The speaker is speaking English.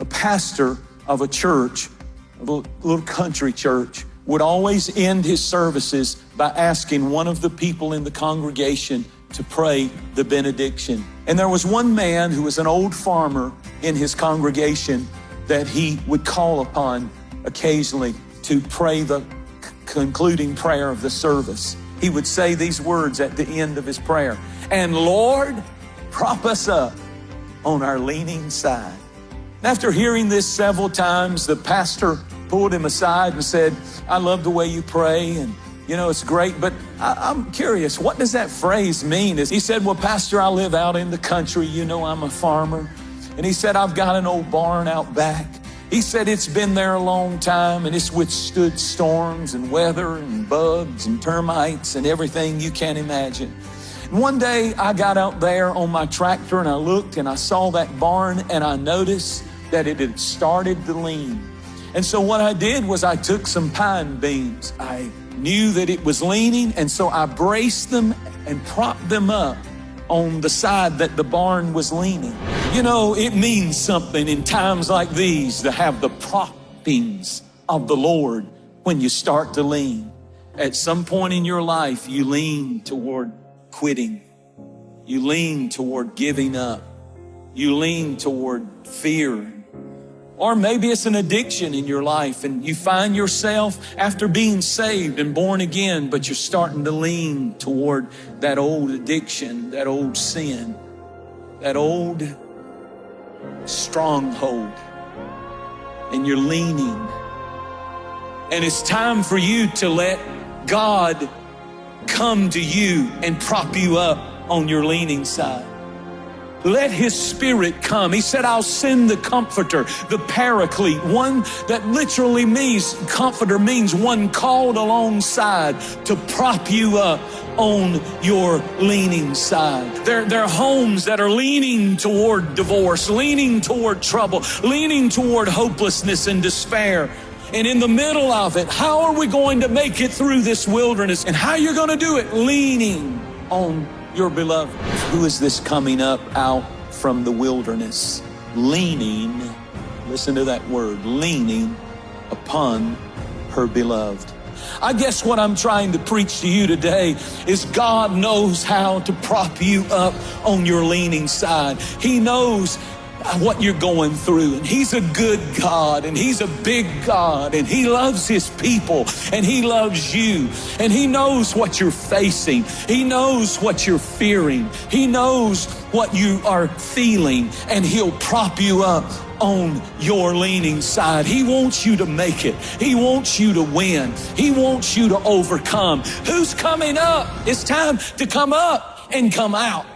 a pastor of a church, of a little, little country church, would always end his services by asking one of the people in the congregation to pray the benediction. And there was one man who was an old farmer in his congregation that he would call upon occasionally to pray the concluding prayer of the service. He would say these words at the end of his prayer And Lord, prop us up on our leaning side. After hearing this several times, the pastor pulled him aside and said, I love the way you pray and you know, it's great, but I, am curious, what does that phrase mean? He said, Well, Pastor, I live out in the country. You know, I'm a farmer. And he said, I've got an old barn out back. He said, It's been there a long time and it's withstood storms and weather and bugs and termites and everything you can imagine. One day I got out there on my tractor and I looked and I saw that barn and I noticed that it had started to lean. And so what I did was I took some pine beams. I knew that it was leaning, and so I braced them and propped them up on the side that the barn was leaning. You know, it means something in times like these to have the proppings of the Lord when you start to lean. At some point in your life, you lean toward quitting. You lean toward giving up. You lean toward fear or maybe it's an addiction in your life and you find yourself after being saved and born again, but you're starting to lean toward that old addiction, that old sin, that old stronghold. And you're leaning. And it's time for you to let God come to you and prop you up on your leaning side. Let his spirit come. He said, I'll send the comforter, the paraclete, one that literally means, comforter means one called alongside to prop you up on your leaning side. There, there are homes that are leaning toward divorce, leaning toward trouble, leaning toward hopelessness and despair. And in the middle of it, how are we going to make it through this wilderness? And how you're going to do it? Leaning on your beloved. Who is this coming up out from the wilderness? Leaning, listen to that word, leaning upon her beloved. I guess what I'm trying to preach to you today is God knows how to prop you up on your leaning side. He knows what you're going through. And He's a good God and He's a big God and He loves His people and He loves you and He knows what you're facing. He knows what you're fearing. He knows what you are feeling and He'll prop you up on your leaning side. He wants you to make it. He wants you to win. He wants you to overcome. Who's coming up? It's time to come up and come out.